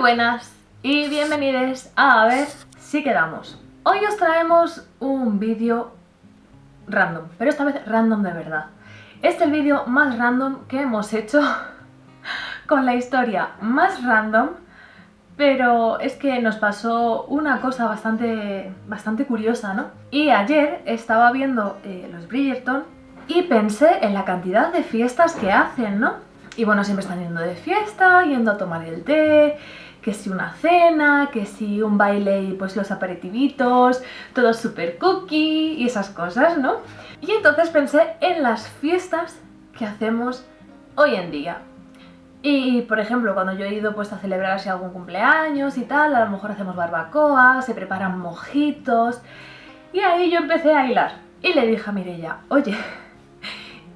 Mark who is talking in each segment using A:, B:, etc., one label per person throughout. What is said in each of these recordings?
A: Buenas y bienvenidos a A ver si quedamos. Hoy os traemos un vídeo random, pero esta vez random de verdad. Este es el vídeo más random que hemos hecho con la historia más random, pero es que nos pasó una cosa bastante, bastante curiosa, ¿no? Y ayer estaba viendo eh, los Bridgerton y pensé en la cantidad de fiestas que hacen, ¿no? Y bueno, siempre están yendo de fiesta, yendo a tomar el té, que si una cena, que si un baile y pues los aperitivitos, todo super cookie y esas cosas, ¿no? Y entonces pensé en las fiestas que hacemos hoy en día. Y, por ejemplo, cuando yo he ido pues a celebrar así algún cumpleaños y tal, a lo mejor hacemos barbacoa, se preparan mojitos... Y ahí yo empecé a hilar. Y le dije a Mirella, oye,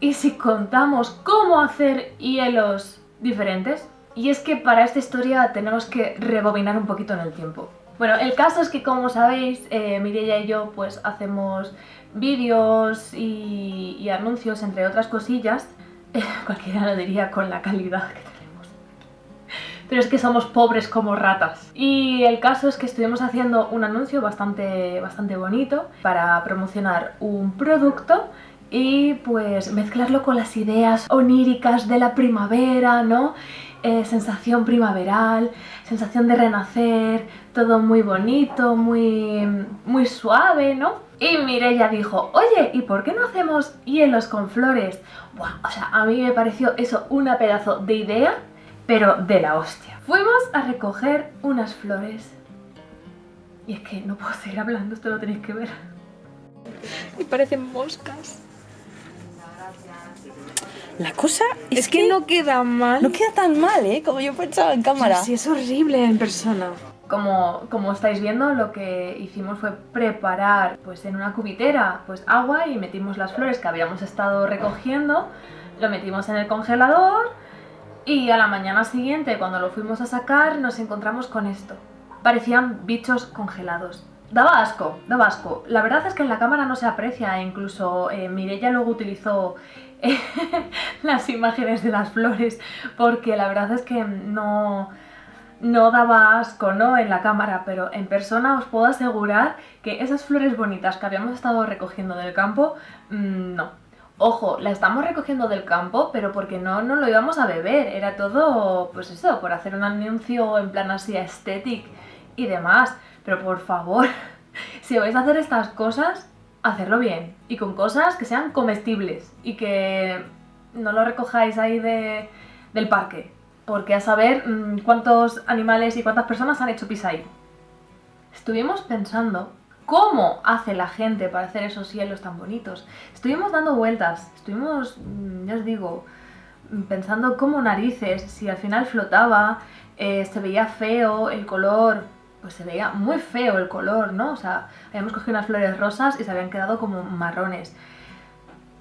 A: ¿y si contamos cómo hacer hielos diferentes? Y es que para esta historia tenemos que rebobinar un poquito en el tiempo. Bueno, el caso es que como sabéis, eh, Mirella y yo pues hacemos vídeos y, anuncios, entre otras cosillas. cualquiera lo diría con la calidad que tenemos. Pero es que somos pobres como ratas. Y el caso es que estuvimos haciendo un anuncio bastante, bastante bonito para promocionar un producto y pues mezclarlo con las ideas oníricas de la primavera, ¿no? Eh, sensación primaveral, sensación de renacer, todo muy bonito, muy, muy suave, ¿no? Y Mireia dijo, oye, ¿y por qué no hacemos hielos con flores? Buah, o sea, a mí me pareció eso una pedazo de idea, pero de la hostia. Fuimos a recoger unas flores. Y es que no puedo seguir hablando, esto lo tenéis que ver.
B: Y parecen moscas.
C: La cosa es,
B: es que, no queda mal.
C: No queda tan mal, ¿eh? Como yo pensaba en cámara.
B: Sí, es horrible en persona.
A: Como, como estáis viendo, lo que hicimos fue preparar pues en una cubitera pues agua y metimos las flores que habíamos estado recogiendo, lo metimos en el congelador y a la mañana siguiente, cuando lo fuimos a sacar, nos encontramos con esto. Parecían bichos congelados. Daba asco, daba asco. La verdad es que en la cámara no se aprecia, incluso eh, Mirella luego utilizó las imágenes de las flores, porque la verdad es que no, no daba asco ¿no? en la cámara, pero en persona os puedo asegurar que esas flores bonitas que habíamos estado recogiendo del campo, mmm, no. Ojo, la estamos recogiendo del campo, pero porque no, no lo íbamos a beber, era todo, pues eso, por hacer un anuncio en plan así estético y demás. Pero por favor, si vais a hacer estas cosas, hacerlo bien y con cosas que sean comestibles y que no lo recojáis ahí de, del parque, porque a saber mm, cuántos animales y cuántas personas han hecho pis ahí. Estuvimos pensando cómo hace la gente para hacer esos hielos tan bonitos. Estuvimos dando vueltas, estuvimos, mm, ya os digo, pensando cómo narices, si al final flotaba, eh, se veía feo, el color, pues se veía muy feo el color, ¿no? O sea, habíamos cogido unas flores rosas y se habían quedado como marrones.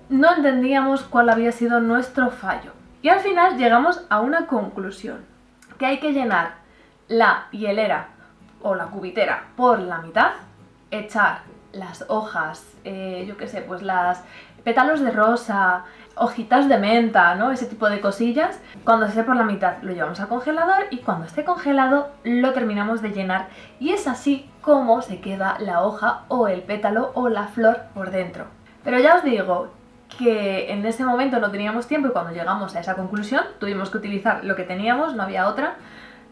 A: No entendíamos cuál había sido nuestro fallo. Y al final llegamos a una conclusión, que hay que llenar la hielera o la cubitera por la mitad, echar las hojas, eh, yo qué sé, pues las pétalos de rosa, hojitas de menta, ¿no? Ese tipo de cosillas. Cuando esté por la mitad lo llevamos al congelador y cuando esté congelado lo terminamos de llenar y es así como se queda la hoja o el pétalo o la flor por dentro. Pero ya os digo que en ese momento no teníamos tiempo y cuando llegamos a esa conclusión tuvimos que utilizar lo que teníamos, no había otra,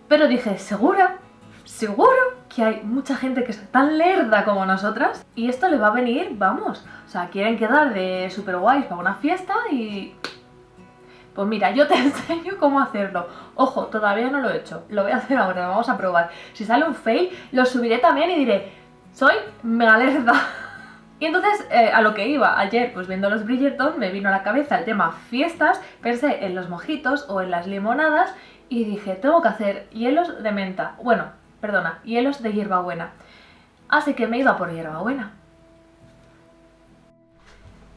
A: pero dije, ¿segura? ¿Seguro? Que hay mucha gente que es tan lerda como nosotras y esto le va a venir, vamos, o sea, quieren quedar de super guays para una fiesta y... Pues mira, yo te enseño cómo hacerlo. Ojo, todavía no lo he hecho, lo voy a hacer ahora, lo vamos a probar. Si sale un fail, lo subiré también y diré, soy mega lerda. Y entonces, eh, a lo que iba, ayer, pues viendo los Bridgerton, me vino a la cabeza el tema fiestas, pensé en los mojitos o en las limonadas y dije, tengo que hacer hielos de menta. Bueno, perdona, hielos de hierbabuena. Así que me iba por hierbabuena.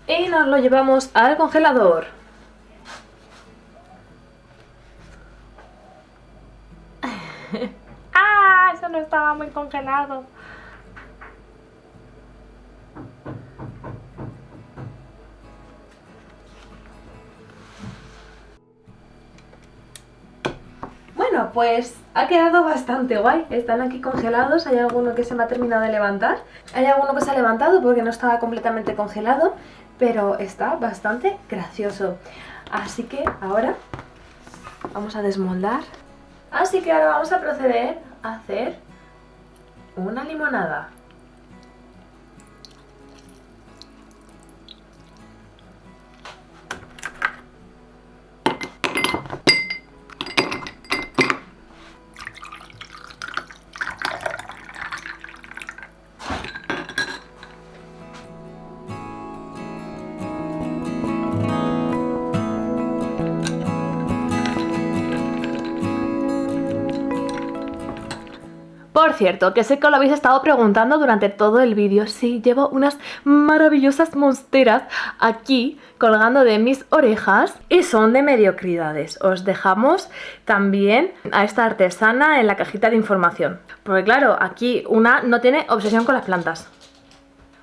A: Y nos lo llevamos al congelador.
B: ¡Ah! Eso no estaba muy congelado.
A: Pues ha quedado bastante guay. Están aquí congelados. Hay alguno que se me ha terminado de levantar. Hay alguno que se ha levantado porque no estaba completamente congelado. Pero está bastante gracioso. Así que ahora vamos a desmoldar. Así que ahora vamos a proceder a hacer una limonada. Por cierto, que sé que lo habéis estado preguntando durante todo el vídeo. Sí, llevo unas maravillosas monsteras aquí colgando de mis orejas y son de mediocridades. Os dejamos también a esta artesana en la cajita de información. Porque claro, aquí una no tiene obsesión con las plantas.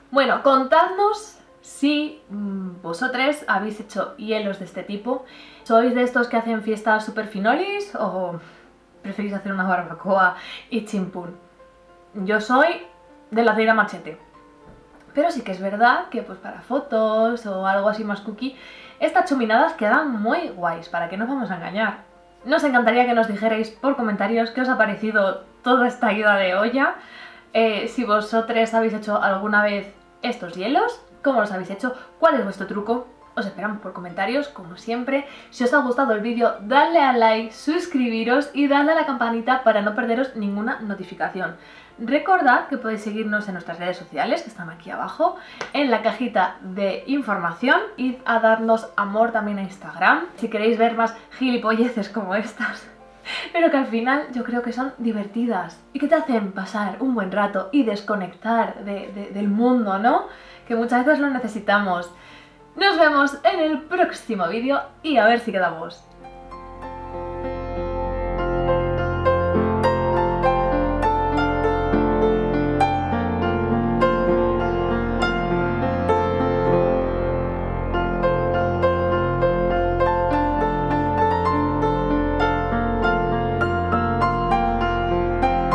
A: Bueno, contadnos si mm, vosotros habéis hecho hielos de este tipo. ¿Sois de estos que hacen fiestas super finolis o preferís hacer una barbacoa y chimpún. Yo soy de la ceira machete. Pero sí que es verdad que pues para fotos o algo así más cookie, estas chuminadas quedan muy guays, para que no vamos a engañar. Nos encantaría que nos dijerais por comentarios qué os ha parecido toda esta ida de olla, eh, si vosotros habéis hecho alguna vez estos hielos, cómo los habéis hecho, cuál es vuestro truco, os esperamos por comentarios, como siempre. Si os ha gustado el vídeo, dadle a like, suscribiros y dadle a la campanita para no perderos ninguna notificación. Recordad que podéis seguirnos en nuestras redes sociales, que están aquí abajo, en la cajita de información. Id a darnos amor también a Instagram, si queréis ver más gilipolleces como estas. Pero que al final yo creo que son divertidas y que te hacen pasar un buen rato y desconectar del mundo, ¿no? Que muchas veces lo necesitamos. Nos vemos en el próximo vídeo y a ver si quedamos.